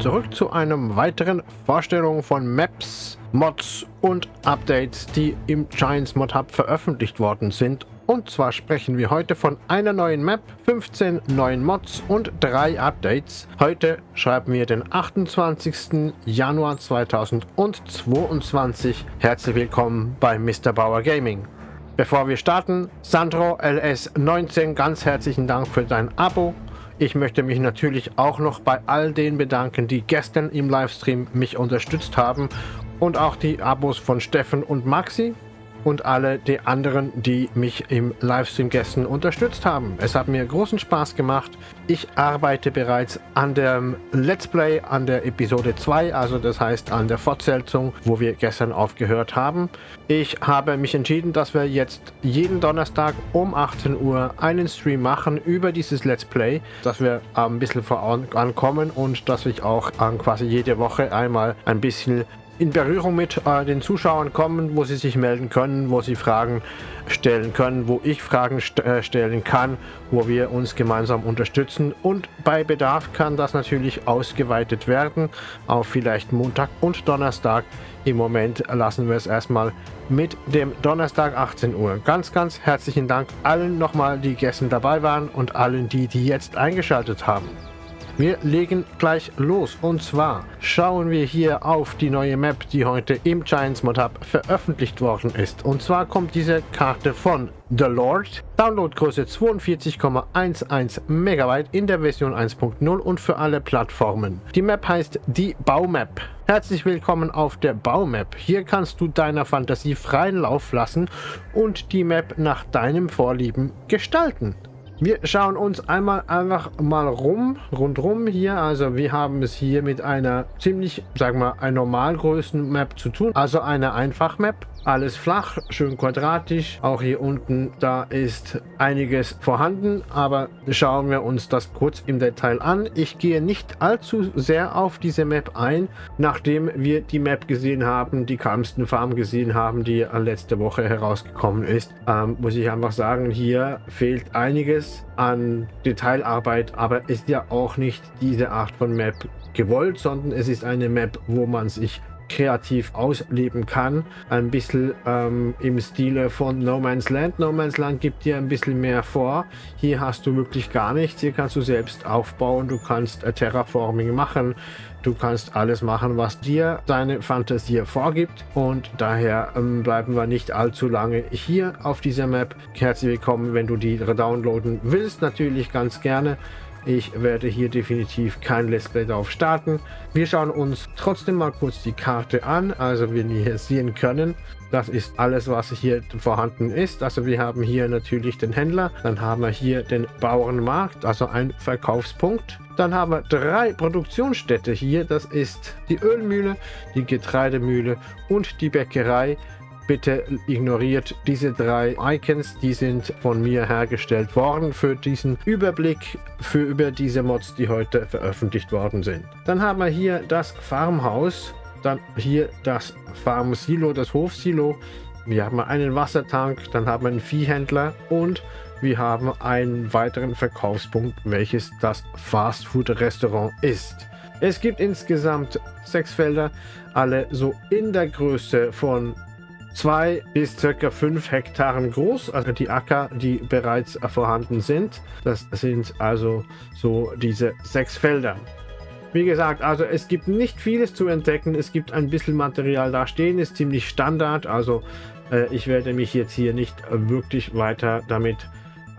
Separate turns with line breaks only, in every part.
zurück zu einem weiteren Vorstellung von Maps, Mods und Updates, die im Giants Mod Hub veröffentlicht worden sind. Und zwar sprechen wir heute von einer neuen Map, 15 neuen Mods und drei Updates. Heute schreiben wir den 28. Januar 2022. Herzlich willkommen bei Mr. Bauer Gaming. Bevor wir starten, Sandro LS19, ganz herzlichen Dank für dein Abo. Ich möchte mich natürlich auch noch bei all denen bedanken, die gestern im Livestream mich unterstützt haben und auch die Abos von Steffen und Maxi und alle die anderen, die mich im Livestream gestern unterstützt haben. Es hat mir großen Spaß gemacht. Ich arbeite bereits an dem Let's Play, an der Episode 2, also das heißt an der Fortsetzung, wo wir gestern aufgehört haben. Ich habe mich entschieden, dass wir jetzt jeden Donnerstag um 18 Uhr einen Stream machen über dieses Let's Play, dass wir ein bisschen vorankommen und dass ich auch quasi jede Woche einmal ein bisschen in Berührung mit äh, den Zuschauern kommen, wo sie sich melden können, wo sie Fragen stellen können, wo ich Fragen st äh, stellen kann, wo wir uns gemeinsam unterstützen und bei Bedarf kann das natürlich ausgeweitet werden auf vielleicht Montag und Donnerstag. Im Moment lassen wir es erstmal mit dem Donnerstag 18 Uhr. Ganz, ganz herzlichen Dank allen nochmal, die gestern dabei waren und allen die, die jetzt eingeschaltet haben. Wir legen gleich los und zwar schauen wir hier auf die neue Map, die heute im Giants Mod Hub veröffentlicht worden ist. Und zwar kommt diese Karte von The Lord, Downloadgröße 42,11 MB in der Version 1.0 und für alle Plattformen. Die Map heißt die Baumap. Herzlich willkommen auf der Baumap. Hier kannst du deiner Fantasie freien Lauf lassen und die Map nach deinem Vorlieben gestalten. Wir schauen uns einmal einfach mal rum, rundrum hier. Also wir haben es hier mit einer ziemlich, sagen wir, einer Normalgrößen Map zu tun. Also eine Einfach-Map. Alles flach, schön quadratisch. Auch hier unten, da ist einiges vorhanden, aber schauen wir uns das kurz im Detail an. Ich gehe nicht allzu sehr auf diese Map ein, nachdem wir die Map gesehen haben, die Kalmsten Farm gesehen haben, die letzte Woche herausgekommen ist. Ähm, muss ich einfach sagen, hier fehlt einiges an Detailarbeit, aber ist ja auch nicht diese Art von Map gewollt, sondern es ist eine Map, wo man sich kreativ ausleben kann. Ein bisschen ähm, im Stile von No Man's Land. No Man's Land gibt dir ein bisschen mehr vor. Hier hast du wirklich gar nichts. Hier kannst du selbst aufbauen. Du kannst äh, Terraforming machen. Du kannst alles machen, was dir deine Fantasie vorgibt. Und daher ähm, bleiben wir nicht allzu lange hier auf dieser Map. Herzlich willkommen, wenn du die downloaden willst. Natürlich ganz gerne. Ich werde hier definitiv kein Let's Play darauf starten. Wir schauen uns trotzdem mal kurz die Karte an. Also wie wir hier sehen können, das ist alles, was hier vorhanden ist. Also wir haben hier natürlich den Händler, dann haben wir hier den Bauernmarkt, also ein Verkaufspunkt. Dann haben wir drei Produktionsstätte hier. Das ist die Ölmühle, die Getreidemühle und die Bäckerei. Bitte ignoriert diese drei Icons, die sind von mir hergestellt worden für diesen Überblick für über diese Mods, die heute veröffentlicht worden sind. Dann haben wir hier das Farmhaus, dann hier das Farm-Silo, das Hofsilo. Wir haben einen Wassertank, dann haben wir einen Viehhändler und wir haben einen weiteren Verkaufspunkt, welches das Fastfood-Restaurant ist. Es gibt insgesamt sechs Felder, alle so in der Größe von 2 bis circa 5 Hektaren groß, also die Acker, die bereits vorhanden sind. Das sind also so diese sechs Felder. Wie gesagt, also es gibt nicht vieles zu entdecken. Es gibt ein bisschen Material da stehen, ist ziemlich Standard. Also äh, ich werde mich jetzt hier nicht wirklich weiter damit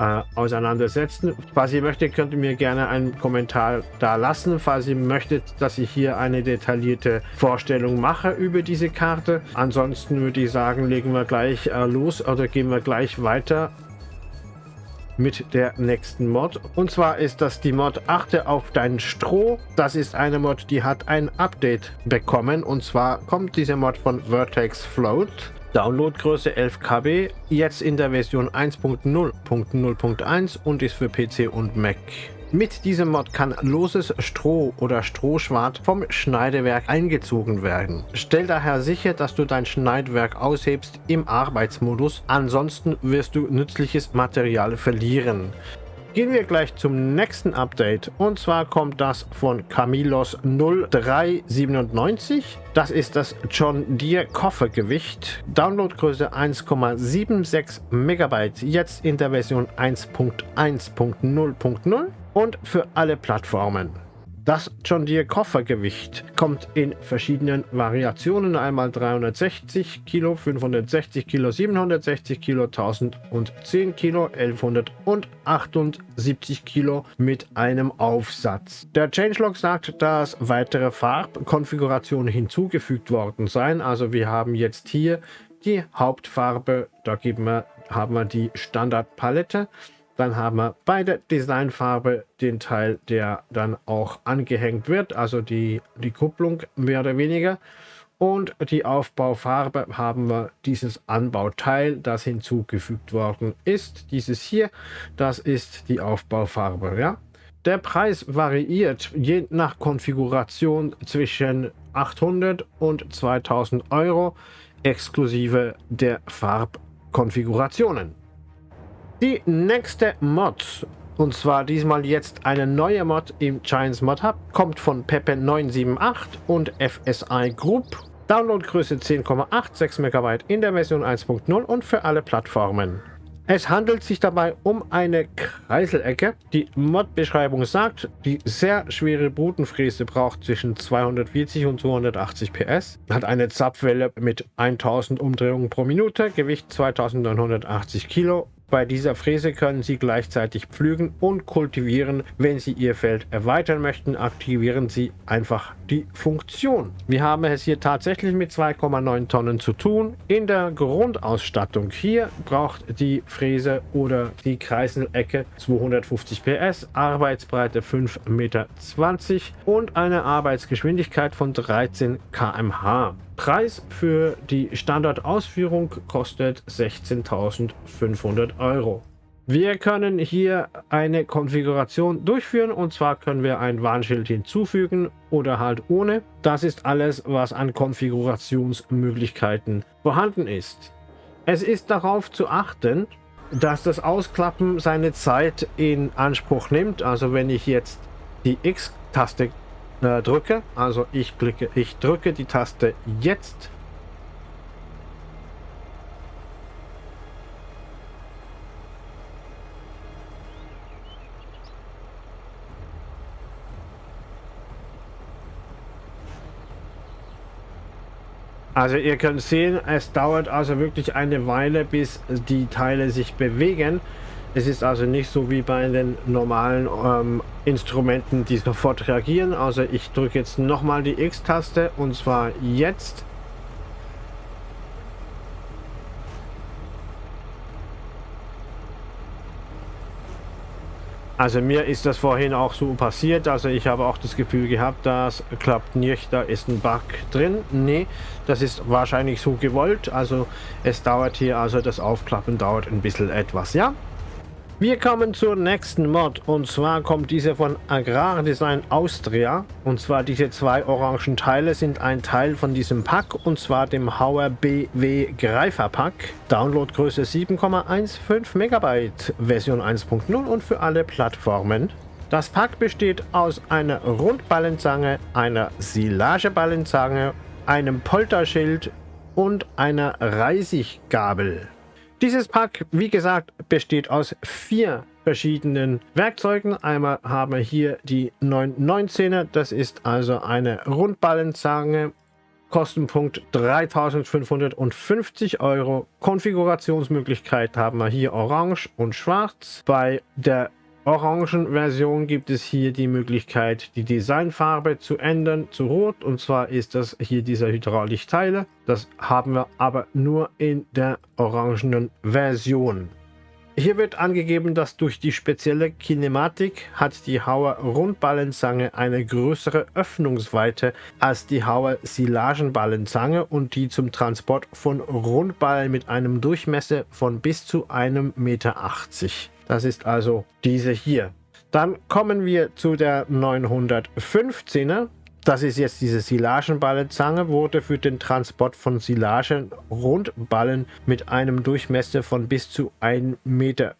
äh, auseinandersetzen. Falls ihr möchtet, könnt ihr mir gerne einen Kommentar da lassen, falls ihr möchtet, dass ich hier eine detaillierte Vorstellung mache über diese Karte. Ansonsten würde ich sagen, legen wir gleich äh, los oder gehen wir gleich weiter mit der nächsten Mod. Und zwar ist das die Mod Achte auf dein Stroh. Das ist eine Mod, die hat ein Update bekommen. Und zwar kommt diese Mod von Vertex Float. Downloadgröße 11 KB, jetzt in der Version 1.0.0.1 und ist für PC und Mac. Mit diesem Mod kann loses Stroh oder Strohschwart vom Schneidewerk eingezogen werden. Stell daher sicher, dass du dein Schneidwerk aushebst im Arbeitsmodus, ansonsten wirst du nützliches Material verlieren. Gehen wir gleich zum nächsten Update und zwar kommt das von Camilos 0397. Das ist das John Deere Koffergewicht. Downloadgröße 1,76 Megabyte, jetzt in der Version 1.1.0.0 und für alle Plattformen. Das John Deere Koffergewicht kommt in verschiedenen Variationen. Einmal 360 Kilo, 560 Kilo, 760 Kilo, 1010 Kilo, 1178 Kilo mit einem Aufsatz. Der Changelog sagt, dass weitere Farbkonfigurationen hinzugefügt worden seien. Also wir haben jetzt hier die Hauptfarbe, da wir, haben wir die Standardpalette. Dann haben wir bei der Designfarbe den Teil, der dann auch angehängt wird, also die, die Kupplung mehr oder weniger. Und die Aufbaufarbe haben wir dieses Anbauteil, das hinzugefügt worden ist. Dieses hier, das ist die Aufbaufarbe. Ja? Der Preis variiert je nach Konfiguration zwischen 800 und 2000 Euro exklusive der Farbkonfigurationen. Die nächste Mod, und zwar diesmal jetzt eine neue Mod im Giants Mod Hub, kommt von Pepe978 und FSI Group. Downloadgröße 10,8, 6 MB in der Version 1.0 und für alle Plattformen. Es handelt sich dabei um eine Kreiselecke. Die Mod-Beschreibung sagt, die sehr schwere Brutenfräse braucht zwischen 240 und 280 PS, hat eine Zapfwelle mit 1000 Umdrehungen pro Minute, Gewicht 2980 Kilo bei dieser Fräse können Sie gleichzeitig pflügen und kultivieren. Wenn Sie Ihr Feld erweitern möchten, aktivieren Sie einfach die Funktion. Wir haben es hier tatsächlich mit 2,9 Tonnen zu tun. In der Grundausstattung hier braucht die Fräse oder die Kreiselecke 250 PS, Arbeitsbreite 5,20 Meter und eine Arbeitsgeschwindigkeit von 13 km/h. Preis für die Standardausführung kostet 16.500 Euro. Wir können hier eine Konfiguration durchführen und zwar können wir ein Warnschild hinzufügen oder halt ohne. Das ist alles, was an Konfigurationsmöglichkeiten vorhanden ist. Es ist darauf zu achten, dass das Ausklappen seine Zeit in Anspruch nimmt. Also wenn ich jetzt die X-Taste äh, drücke. Also ich klicke, ich drücke die Taste jetzt. Also ihr könnt sehen, es dauert also wirklich eine Weile, bis die Teile sich bewegen. Es ist also nicht so wie bei den normalen ähm, Instrumenten, die sofort reagieren. Also ich drücke jetzt nochmal die X-Taste und zwar jetzt. Also mir ist das vorhin auch so passiert, also ich habe auch das Gefühl gehabt, das klappt nicht, da ist ein Bug drin. Nee, das ist wahrscheinlich so gewollt, also es dauert hier, also das Aufklappen dauert ein bisschen etwas, ja? Wir kommen zur nächsten Mod und zwar kommt diese von Agrardesign Austria und zwar diese zwei orangen Teile sind ein Teil von diesem Pack und zwar dem Hauer BW Greifer Pack. Downloadgröße 7,15 Megabyte, Version 1.0 und für alle Plattformen. Das Pack besteht aus einer Rundballenzange, einer Silageballenzange, einem Polterschild und einer Reisiggabel. Dieses Pack, wie gesagt, besteht aus vier verschiedenen Werkzeugen. Einmal haben wir hier die 919er, das ist also eine Rundballenzange. Kostenpunkt 3550 Euro. Konfigurationsmöglichkeit haben wir hier orange und schwarz. Bei der orangen Version gibt es hier die Möglichkeit, die Designfarbe zu ändern zu rot. Und zwar ist das hier dieser Hydraulikteile. Das haben wir aber nur in der orangenen Version. Hier wird angegeben, dass durch die spezielle Kinematik hat die Hauer Rundballenzange eine größere Öffnungsweite als die Hauer Silagenballenzange und die zum Transport von Rundballen mit einem Durchmesser von bis zu einem Meter. Das ist also diese hier. Dann kommen wir zu der 915er. Das ist jetzt diese Silagenballenzange, wurde für den Transport von Silagen Rundballen mit einem Durchmesser von bis zu 1,55 Meter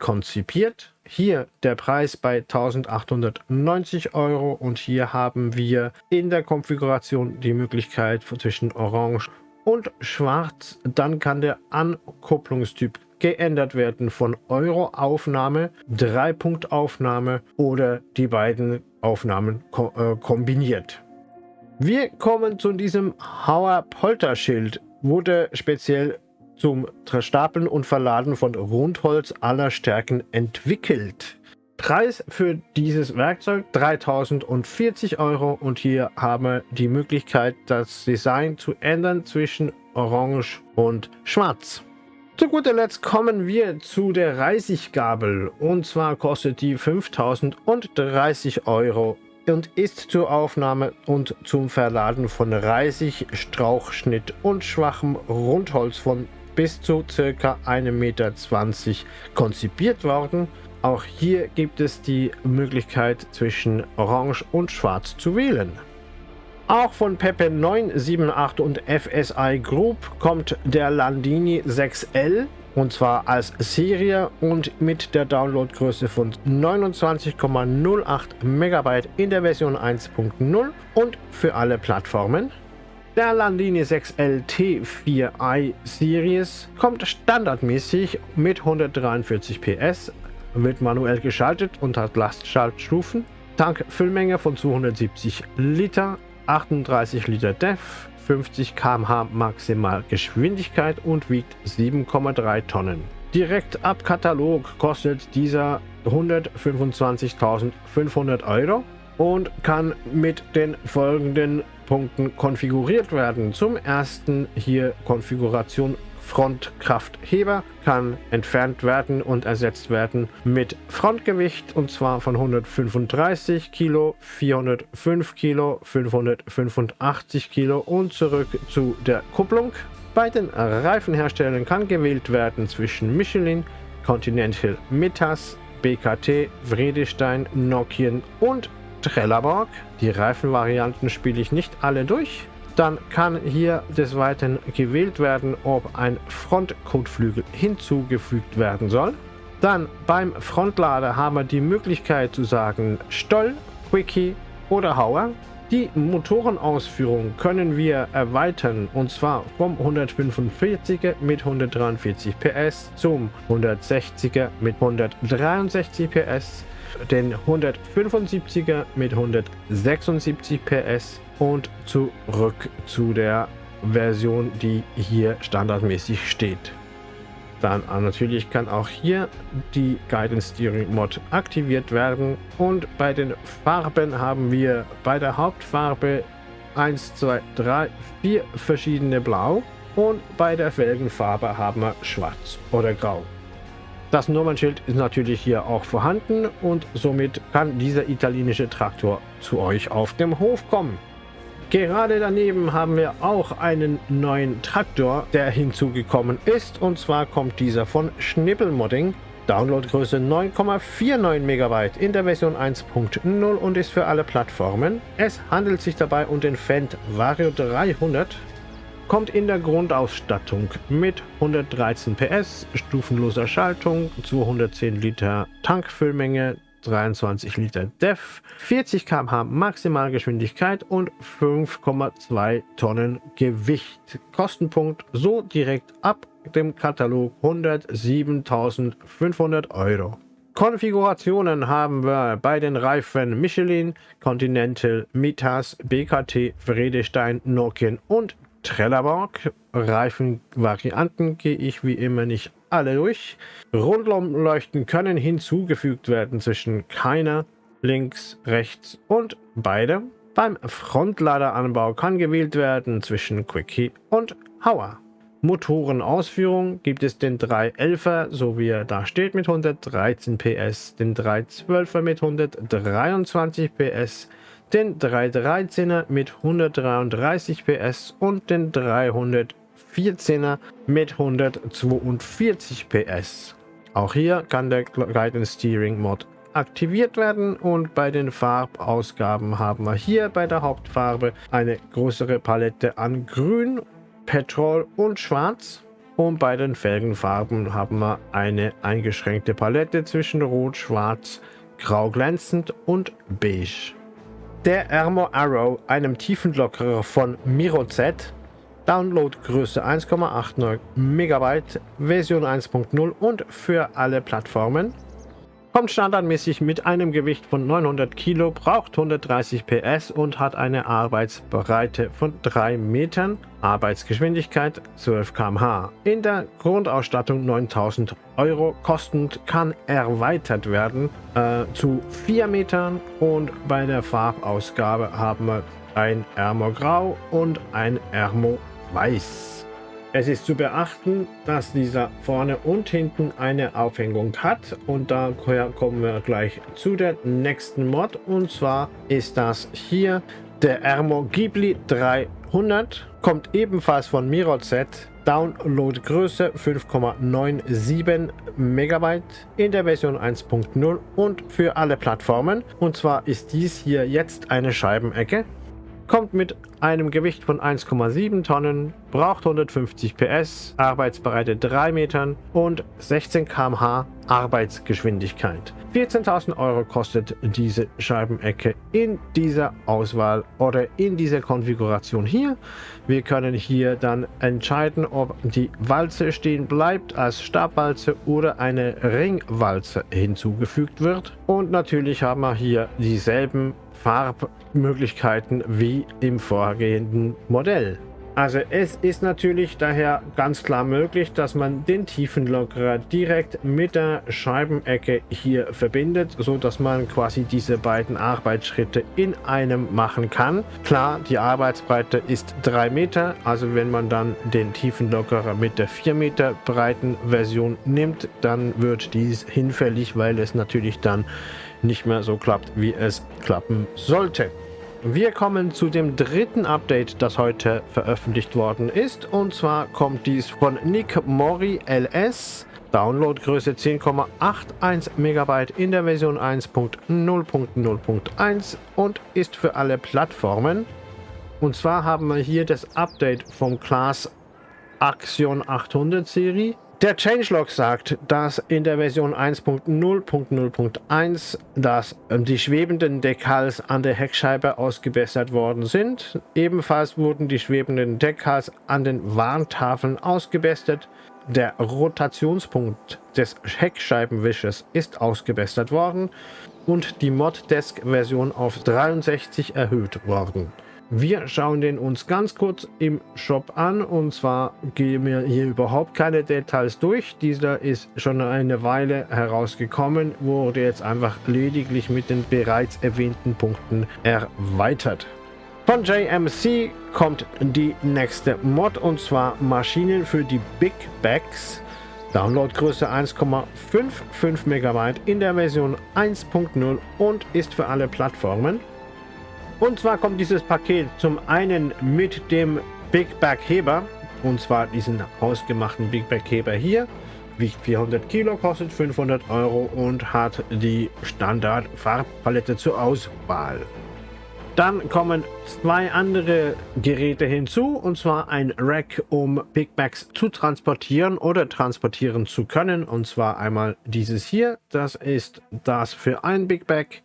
konzipiert. Hier der Preis bei 1890 Euro und hier haben wir in der Konfiguration die Möglichkeit zwischen Orange und Schwarz. Dann kann der Ankupplungstyp geändert werden von Euro-Aufnahme, Dreipunkt-Aufnahme oder die beiden Aufnahmen ko äh, kombiniert. Wir kommen zu diesem Hauer Polterschild. Wurde speziell zum Stapeln und Verladen von Rundholz aller Stärken entwickelt. Preis für dieses Werkzeug 3040 Euro und hier haben wir die Möglichkeit, das Design zu ändern zwischen Orange und Schwarz. Zu guter Letzt kommen wir zu der Reisiggabel und zwar kostet die 5030 Euro und ist zur Aufnahme und zum Verladen von Reisig, Strauchschnitt und schwachem Rundholz von bis zu ca. 1,20 Meter konzipiert worden. Auch hier gibt es die Möglichkeit zwischen Orange und Schwarz zu wählen. Auch von Pepe 978 und FSI Group kommt der Landini 6L und zwar als Serie und mit der Downloadgröße von 29,08 MB in der Version 1.0 und für alle Plattformen. Der Landini 6L T4i Series kommt standardmäßig mit 143 PS, wird manuell geschaltet und hat Lastschaltstufen. Tankfüllmenge von 270 Liter, 38 Liter DEF, 50 km/h Maximalgeschwindigkeit und wiegt 7,3 Tonnen. Direkt ab Katalog kostet dieser 125.500 Euro und kann mit den folgenden Punkten konfiguriert werden. Zum ersten hier Konfiguration Frontkraftheber kann entfernt werden und ersetzt werden mit Frontgewicht und zwar von 135 Kilo, 405 Kilo, 585 Kilo und zurück zu der Kupplung. Bei den Reifenherstellern kann gewählt werden zwischen Michelin, Continental Mittas, BKT, Vredestein, Nokian und Trelleborg. Die Reifenvarianten spiele ich nicht alle durch. Dann kann hier des Weiteren gewählt werden, ob ein Frontkotflügel hinzugefügt werden soll. Dann beim Frontlader haben wir die Möglichkeit zu sagen Stoll, Quickie oder Hauer. Die Motorenausführung können wir erweitern und zwar vom 145er mit 143 PS zum 160er mit 163 PS, den 175er mit 176 PS und zurück zu der Version, die hier standardmäßig steht. Dann äh, natürlich kann auch hier die Guidance Steering Mod aktiviert werden und bei den Farben haben wir bei der Hauptfarbe 1, 2, 3, 4 verschiedene Blau und bei der Felgenfarbe haben wir Schwarz oder Grau. Das Nummernschild ist natürlich hier auch vorhanden und somit kann dieser italienische Traktor zu euch auf dem Hof kommen. Gerade daneben haben wir auch einen neuen Traktor, der hinzugekommen ist. Und zwar kommt dieser von Schnippelmodding. Downloadgröße 9,49 MB in der Version 1.0 und ist für alle Plattformen. Es handelt sich dabei um den Fendt Vario 300. Kommt in der Grundausstattung mit 113 PS, stufenloser Schaltung, 210 Liter Tankfüllmenge, 23 Liter DEF, 40 km/h Maximalgeschwindigkeit und 5,2 Tonnen Gewicht. Kostenpunkt so direkt ab dem Katalog 107.500 Euro. Konfigurationen haben wir bei den Reifen Michelin, Continental, Mitas, BKT, Vredestein, Nokian und Trelleborg. Reifenvarianten gehe ich wie immer nicht alle durch. Rundumleuchten können hinzugefügt werden zwischen keiner, links, rechts und beide. Beim Frontladeranbau kann gewählt werden zwischen Quickie und Hauer. Motorenausführung gibt es den 311er, so wie er da steht, mit 113 PS, den 312er mit 123 PS, den 313er mit 133 PS und den 300 14er mit 142 PS. Auch hier kann der Guidance Steering Mod aktiviert werden und bei den Farbausgaben haben wir hier bei der Hauptfarbe eine größere Palette an Grün, Petrol und Schwarz. Und bei den Felgenfarben haben wir eine eingeschränkte Palette zwischen Rot, Schwarz, Grau glänzend und Beige. Der Armor Arrow, einem Tiefenlockerer von MiroZ, Downloadgröße 1,89 MB, Version 1.0 und für alle Plattformen. Kommt standardmäßig mit einem Gewicht von 900 Kilo, braucht 130 PS und hat eine Arbeitsbreite von 3 Metern, Arbeitsgeschwindigkeit 12 km/h. In der Grundausstattung 9000 Euro kostend kann erweitert werden äh, zu 4 Metern und bei der Farbausgabe haben wir ein Ermo Grau und ein Ermo weiß. Es ist zu beachten, dass dieser vorne und hinten eine Aufhängung hat. Und da kommen wir gleich zu der nächsten Mod. Und zwar ist das hier der Ermo Ghibli 300, kommt ebenfalls von MiroZ, Downloadgröße 5,97 MB in der Version 1.0 und für alle Plattformen. Und zwar ist dies hier jetzt eine Scheibenecke kommt mit einem Gewicht von 1,7 Tonnen, braucht 150 PS, Arbeitsbreite 3 Metern und 16 km/h Arbeitsgeschwindigkeit. 14.000 Euro kostet diese Scheibenecke in dieser Auswahl oder in dieser Konfiguration hier. Wir können hier dann entscheiden, ob die Walze stehen bleibt als Stabwalze oder eine Ringwalze hinzugefügt wird. Und natürlich haben wir hier dieselben Farbmöglichkeiten wie im vorgehenden Modell. Also es ist natürlich daher ganz klar möglich, dass man den Tiefenlockerer direkt mit der Scheibenecke hier verbindet, so dass man quasi diese beiden Arbeitsschritte in einem machen kann. Klar, die Arbeitsbreite ist 3 Meter, also wenn man dann den Tiefenlockerer mit der 4 Meter breiten Version nimmt, dann wird dies hinfällig, weil es natürlich dann nicht mehr so klappt, wie es klappen sollte. Wir kommen zu dem dritten Update, das heute veröffentlicht worden ist. Und zwar kommt dies von Nick Mori LS. Downloadgröße 10,81 MB in der Version 1.0.0.1 und ist für alle Plattformen. Und zwar haben wir hier das Update vom Class Axion 800 Serie der Changelog sagt, dass in der Version 1.0.0.1 dass ähm, die schwebenden Decals an der Heckscheibe ausgebessert worden sind. Ebenfalls wurden die schwebenden Decals an den Warntafeln ausgebessert. Der Rotationspunkt des Heckscheibenwischers ist ausgebessert worden und die Moddesk-Version auf 63 erhöht worden. Wir schauen den uns ganz kurz im Shop an und zwar gehen wir hier überhaupt keine Details durch. Dieser ist schon eine Weile herausgekommen, wurde jetzt einfach lediglich mit den bereits erwähnten Punkten erweitert. Von JMC kommt die nächste Mod und zwar Maschinen für die Big Bags. Downloadgröße 1,55 MB in der Version 1.0 und ist für alle Plattformen. Und zwar kommt dieses Paket zum einen mit dem Big Bag Heber, und zwar diesen ausgemachten Big Bag Heber hier. Wiegt 400 Kilo, kostet 500 Euro und hat die Standard Farbpalette zur Auswahl. Dann kommen zwei andere Geräte hinzu, und zwar ein Rack, um Big Bags zu transportieren oder transportieren zu können. Und zwar einmal dieses hier, das ist das für ein Big Bag.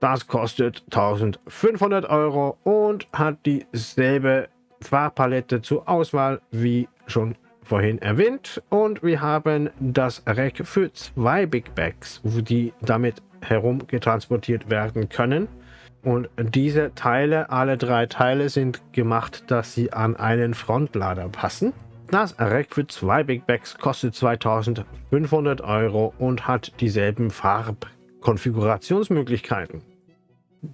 Das kostet 1500 Euro und hat dieselbe Farbpalette zur Auswahl wie schon vorhin erwähnt. Und wir haben das Rack für zwei Big Bags, die damit herumgetransportiert werden können. Und diese Teile, alle drei Teile sind gemacht, dass sie an einen Frontlader passen. Das Rack für zwei Big Bags kostet 2500 Euro und hat dieselben Farbkonfigurationsmöglichkeiten.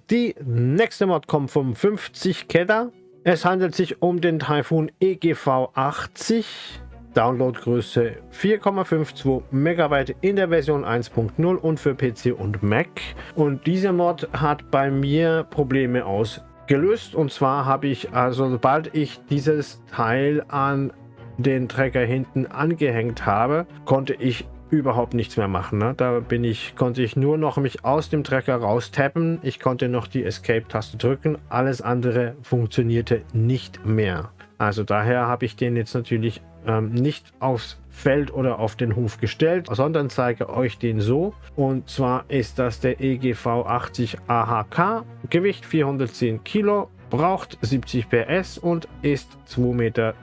Die nächste Mod kommt vom 50 Kedder. Es handelt sich um den Typhoon EGV 80. Downloadgröße 4,52 MB in der Version 1.0 und für PC und Mac. Und dieser Mod hat bei mir Probleme ausgelöst. Und zwar habe ich, also sobald ich dieses Teil an den Trecker hinten angehängt habe, konnte ich überhaupt nichts mehr machen. Ne? Da bin ich, konnte ich nur noch mich aus dem Trecker raustappen. Ich konnte noch die Escape-Taste drücken. Alles andere funktionierte nicht mehr. Also daher habe ich den jetzt natürlich ähm, nicht aufs Feld oder auf den Hof gestellt, sondern zeige euch den so. Und zwar ist das der EGV 80 AHK, Gewicht 410 Kilo, braucht 70 PS und ist 2,20 Meter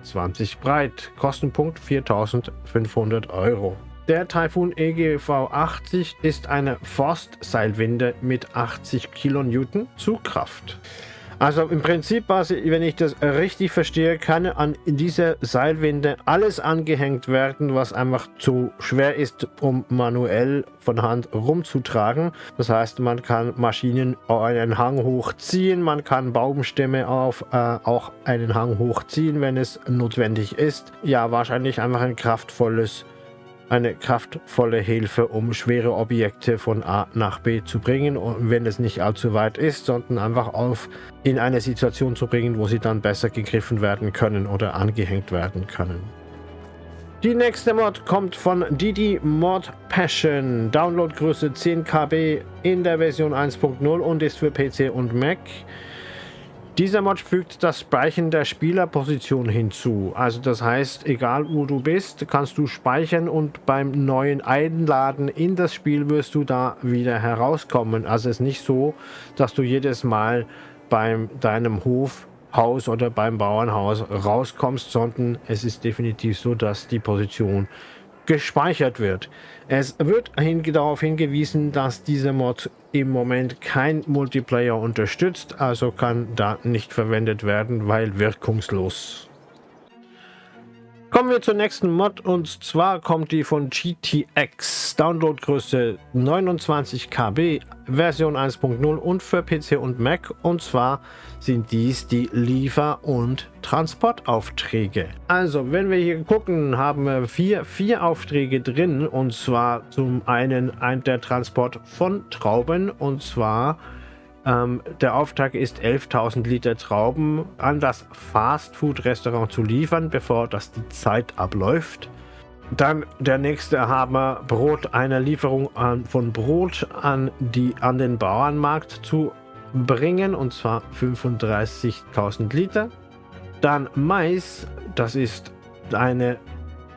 breit. Kostenpunkt 4500 Euro. Der Typhoon EGV 80 ist eine Forstseilwinde mit 80 Kilonewton Zugkraft. Also im Prinzip, wenn ich das richtig verstehe, kann an dieser Seilwinde alles angehängt werden, was einfach zu schwer ist, um manuell von Hand rumzutragen. Das heißt, man kann Maschinen einen Hang hochziehen, man kann Baumstämme auf äh, auch einen Hang hochziehen, wenn es notwendig ist. Ja, wahrscheinlich einfach ein kraftvolles eine kraftvolle Hilfe, um schwere Objekte von A nach B zu bringen, und wenn es nicht allzu weit ist, sondern einfach auf in eine Situation zu bringen, wo sie dann besser gegriffen werden können oder angehängt werden können. Die nächste Mod kommt von Didi Mod Passion. Downloadgröße 10 KB in der Version 1.0 und ist für PC und Mac. Dieser Mod fügt das Speichern der Spielerposition hinzu. Also das heißt, egal wo du bist, kannst du speichern und beim neuen Einladen in das Spiel wirst du da wieder herauskommen. Also es ist nicht so, dass du jedes Mal bei deinem Hof Haus oder beim Bauernhaus rauskommst, sondern es ist definitiv so, dass die Position gespeichert wird. Es wird hin darauf hingewiesen, dass dieser Mod im Moment kein Multiplayer unterstützt, also kann da nicht verwendet werden, weil wirkungslos. Kommen wir zur nächsten Mod und zwar kommt die von GTX. Downloadgröße 29 KB, Version 1.0 und für PC und Mac. Und zwar sind dies die Liefer- und Transportaufträge. Also, wenn wir hier gucken, haben wir vier, vier Aufträge drin. Und zwar zum einen ein, der Transport von Trauben und zwar ähm, der Auftrag ist 11.000 Liter Trauben an das Fastfood-Restaurant zu liefern, bevor das die Zeit abläuft. Dann der nächste Hammer, Brot, eine Lieferung an, von Brot an, die, an den Bauernmarkt zu bringen, und zwar 35.000 Liter. Dann Mais, das ist eine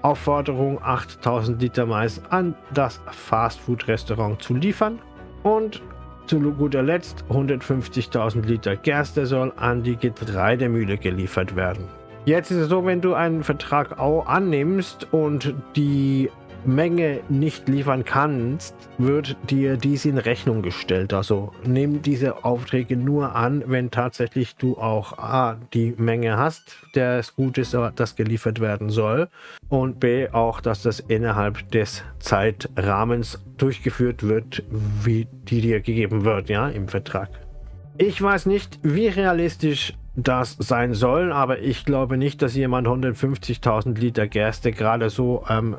Aufforderung, 8.000 Liter Mais an das Fastfood-Restaurant zu liefern. Und zu guter Letzt 150.000 Liter Gerste soll an die Getreidemühle geliefert werden. Jetzt ist es so, wenn du einen Vertrag annimmst und die Menge nicht liefern kannst, wird dir dies in Rechnung gestellt. Also nimm diese Aufträge nur an, wenn tatsächlich du auch A, die Menge hast, der es gut ist, das geliefert werden soll und B, auch, dass das innerhalb des Zeitrahmens durchgeführt wird, wie die dir gegeben wird, ja, im Vertrag. Ich weiß nicht, wie realistisch das sein soll, aber ich glaube nicht, dass jemand 150.000 Liter Gerste gerade so ähm,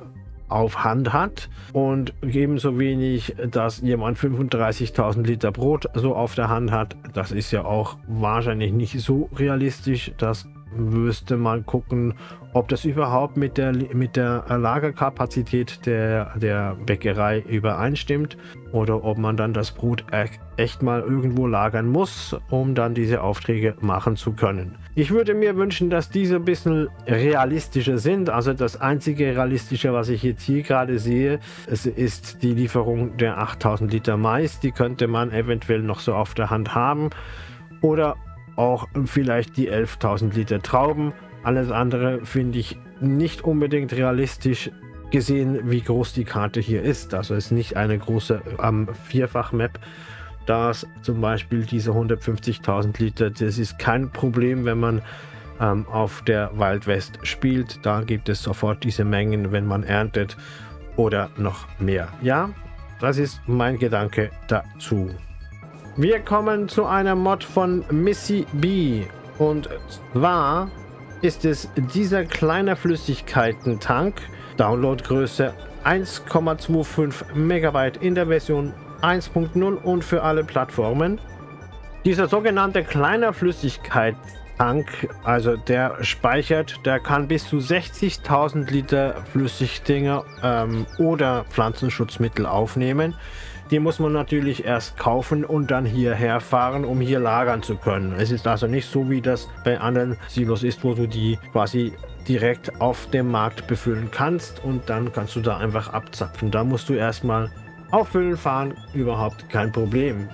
auf Hand hat und ebenso wenig, dass jemand 35.000 Liter Brot so auf der Hand hat. Das ist ja auch wahrscheinlich nicht so realistisch. Das müsste man gucken, ob das überhaupt mit der, mit der Lagerkapazität der, der Bäckerei übereinstimmt oder ob man dann das Brot echt mal irgendwo lagern muss, um dann diese Aufträge machen zu können. Ich würde mir wünschen, dass diese ein bisschen realistischer sind. Also das einzige realistische, was ich jetzt hier gerade sehe, ist die Lieferung der 8000 Liter Mais. Die könnte man eventuell noch so auf der Hand haben. Oder auch vielleicht die 11.000 Liter Trauben. Alles andere finde ich nicht unbedingt realistisch gesehen, wie groß die Karte hier ist. Also es ist nicht eine große ähm, Vierfach-Map. Das zum Beispiel diese 150.000 Liter, das ist kein Problem, wenn man ähm, auf der Wildwest spielt. Da gibt es sofort diese Mengen, wenn man erntet oder noch mehr. Ja, das ist mein Gedanke dazu. Wir kommen zu einer Mod von Missy B. Und zwar ist es dieser kleine Flüssigkeiten-Tank. Downloadgröße 1,25 Megabyte in der Version 1.0 und für alle Plattformen. Dieser sogenannte kleine Flüssigkeit Tank, also der speichert, der kann bis zu 60.000 Liter Flüssigdinge ähm, oder Pflanzenschutzmittel aufnehmen. Die muss man natürlich erst kaufen und dann hierher fahren, um hier lagern zu können. Es ist also nicht so, wie das bei anderen Silos ist, wo du die quasi direkt auf dem Markt befüllen kannst und dann kannst du da einfach abzapfen. Da musst du erstmal auffüllen fahren, überhaupt kein Problem.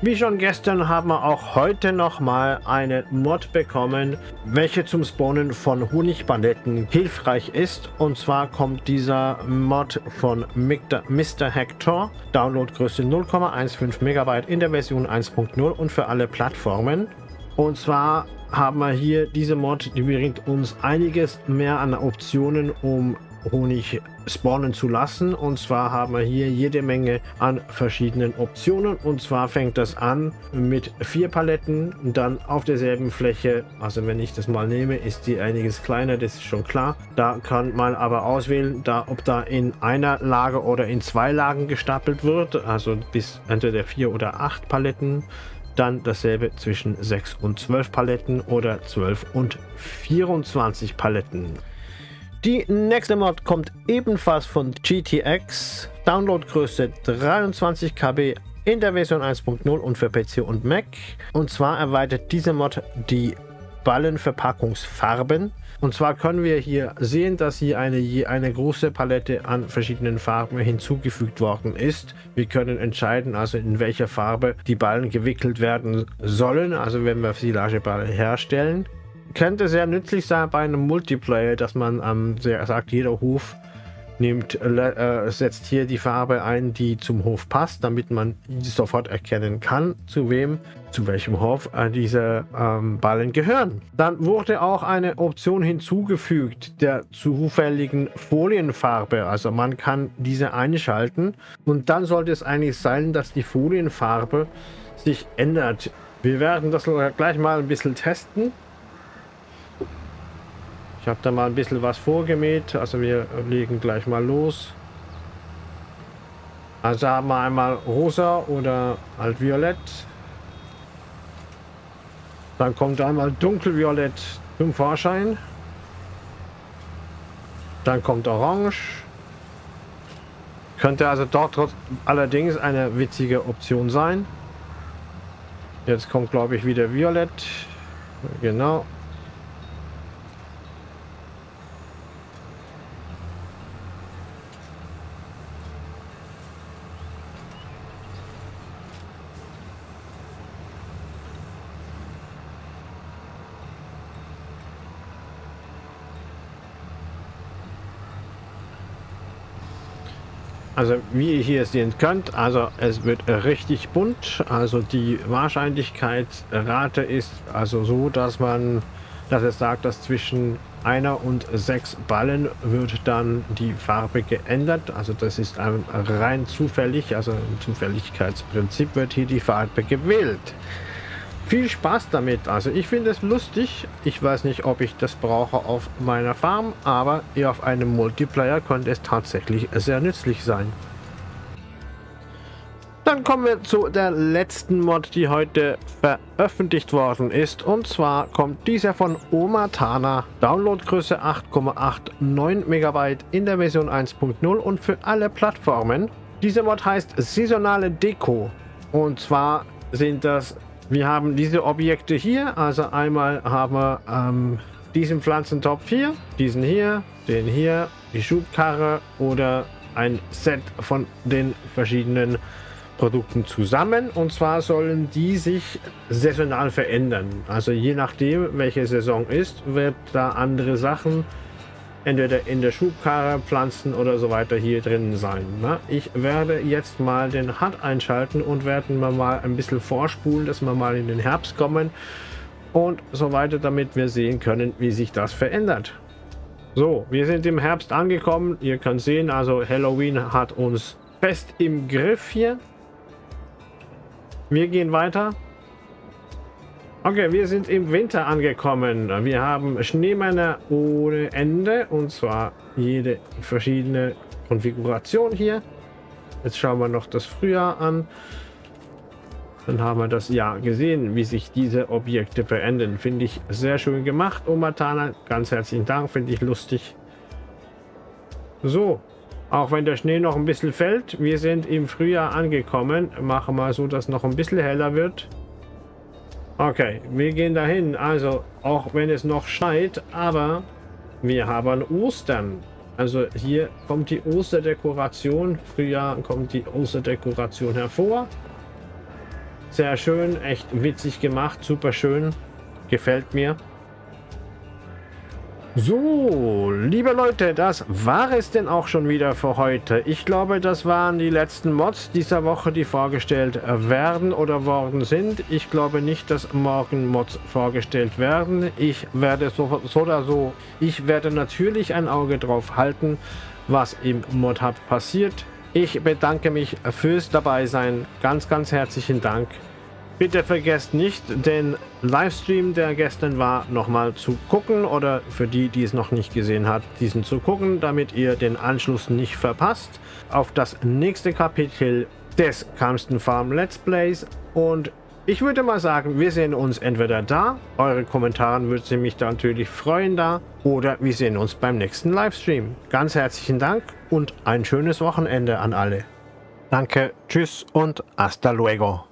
Wie schon gestern haben wir auch heute nochmal eine Mod bekommen, welche zum Spawnen von Honigpaletten hilfreich ist. Und zwar kommt dieser Mod von Mr. Hector, Downloadgröße 0,15 MB in der Version 1.0 und für alle Plattformen. Und zwar haben wir hier diese Mod, die bringt uns einiges mehr an Optionen, um Honig spawnen zu lassen. Und zwar haben wir hier jede Menge an verschiedenen Optionen. Und zwar fängt das an mit vier Paletten, dann auf derselben Fläche. Also wenn ich das mal nehme, ist die einiges kleiner, das ist schon klar. Da kann man aber auswählen, da, ob da in einer Lage oder in zwei Lagen gestapelt wird. Also bis entweder vier oder acht Paletten. Dann dasselbe zwischen 6 und 12 Paletten oder 12 und 24 Paletten. Die nächste Mod kommt ebenfalls von GTX, Downloadgröße 23 KB in der Version 1.0 und für PC und Mac. Und zwar erweitert diese Mod die Ballenverpackungsfarben. Und zwar können wir hier sehen, dass hier eine, eine große Palette an verschiedenen Farben hinzugefügt worden ist. Wir können entscheiden, also in welcher Farbe die Ballen gewickelt werden sollen, also wenn wir Silageballen herstellen könnte sehr nützlich sein bei einem Multiplayer, dass man ähm, sagt, jeder Hof nimmt, äh, setzt hier die Farbe ein, die zum Hof passt, damit man sofort erkennen kann, zu wem, zu welchem Hof äh, diese ähm, Ballen gehören. Dann wurde auch eine Option hinzugefügt der zufälligen Folienfarbe. Also man kann diese einschalten und dann sollte es eigentlich sein, dass die Folienfarbe sich ändert. Wir werden das gleich mal ein bisschen testen. Ich habe da mal ein bisschen was vorgemäht. Also wir legen gleich mal los. Also haben wir einmal rosa oder halt violett. Dann kommt einmal dunkelviolett zum Vorschein. Dann kommt orange. Könnte also dort allerdings eine witzige Option sein. Jetzt kommt glaube ich wieder violett. Genau. Also wie ihr hier sehen könnt, also es wird richtig bunt. Also die Wahrscheinlichkeitsrate ist also so, dass man, dass es sagt, dass zwischen einer und sechs Ballen wird dann die Farbe geändert. Also das ist rein zufällig, also im Zufälligkeitsprinzip wird hier die Farbe gewählt viel Spaß damit. Also ich finde es lustig. Ich weiß nicht, ob ich das brauche auf meiner Farm, aber auf einem Multiplayer könnte es tatsächlich sehr nützlich sein. Dann kommen wir zu der letzten Mod, die heute veröffentlicht worden ist. Und zwar kommt dieser von Omatana. Downloadgröße 8,89 MB in der Version 1.0 und für alle Plattformen. Diese Mod heißt Saisonale Deko. Und zwar sind das wir haben diese Objekte hier. Also einmal haben wir ähm, diesen Pflanzentopf hier, diesen hier, den hier, die Schubkarre oder ein Set von den verschiedenen Produkten zusammen. Und zwar sollen die sich saisonal verändern. Also je nachdem, welche Saison ist, wird da andere Sachen entweder in der Schubkarre, Pflanzen oder so weiter hier drin sein. Ne? Ich werde jetzt mal den HUD einschalten und werden wir mal ein bisschen vorspulen, dass wir mal in den Herbst kommen und so weiter, damit wir sehen können, wie sich das verändert. So, wir sind im Herbst angekommen. Ihr könnt sehen, also Halloween hat uns fest im Griff hier. Wir gehen weiter. Okay, wir sind im Winter angekommen. Wir haben Schneemänner ohne Ende und zwar jede verschiedene Konfiguration hier. Jetzt schauen wir noch das Frühjahr an. Dann haben wir das ja gesehen, wie sich diese Objekte verändern. Finde ich sehr schön gemacht, Omatana. Ganz herzlichen Dank, finde ich lustig. So, auch wenn der Schnee noch ein bisschen fällt, wir sind im Frühjahr angekommen. Machen wir so, dass noch ein bisschen heller wird. Okay, wir gehen dahin. Also, auch wenn es noch schneit, aber wir haben Ostern. Also hier kommt die Osterdekoration. Frühjahr kommt die Osterdekoration hervor. Sehr schön, echt witzig gemacht, super schön. Gefällt mir. So, liebe Leute, das war es denn auch schon wieder für heute. Ich glaube, das waren die letzten Mods dieser Woche, die vorgestellt werden oder worden sind. Ich glaube nicht, dass morgen Mods vorgestellt werden. Ich werde so, so oder so, ich werde natürlich ein Auge drauf halten, was im Mod Hub passiert. Ich bedanke mich fürs Dabeisein. Ganz, ganz herzlichen Dank. Bitte vergesst nicht, den Livestream, der gestern war, nochmal zu gucken oder für die, die es noch nicht gesehen hat, diesen zu gucken, damit ihr den Anschluss nicht verpasst auf das nächste Kapitel des Kamsten Farm Let's Plays und ich würde mal sagen, wir sehen uns entweder da, eure Kommentare würde mich da natürlich freuen da, oder wir sehen uns beim nächsten Livestream. Ganz herzlichen Dank und ein schönes Wochenende an alle. Danke, tschüss und hasta luego.